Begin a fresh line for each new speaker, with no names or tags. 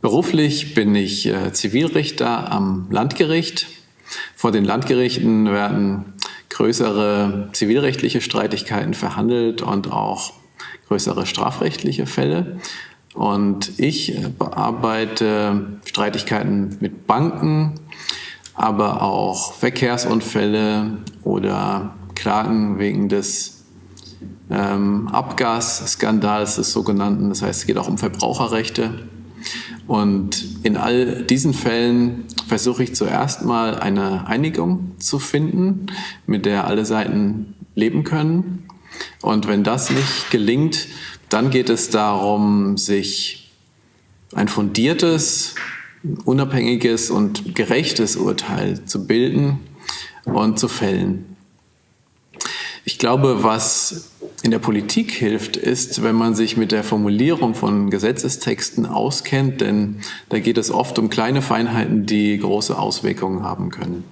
Beruflich bin ich äh, Zivilrichter am Landgericht. Vor den Landgerichten werden größere zivilrechtliche Streitigkeiten verhandelt und auch größere strafrechtliche Fälle. Und ich äh, bearbeite Streitigkeiten mit Banken, aber auch Verkehrsunfälle oder Klagen wegen des ähm, Abgasskandals des sogenannten. Das heißt, es geht auch um Verbraucherrechte. Und in all diesen Fällen versuche ich zuerst mal eine Einigung zu finden, mit der alle Seiten leben können. Und wenn das nicht gelingt, dann geht es darum, sich ein fundiertes, unabhängiges und gerechtes Urteil zu bilden und zu fällen. Ich glaube, was in der Politik hilft, ist, wenn man sich mit der Formulierung von Gesetzestexten auskennt, denn da geht es oft um kleine Feinheiten, die große Auswirkungen haben können.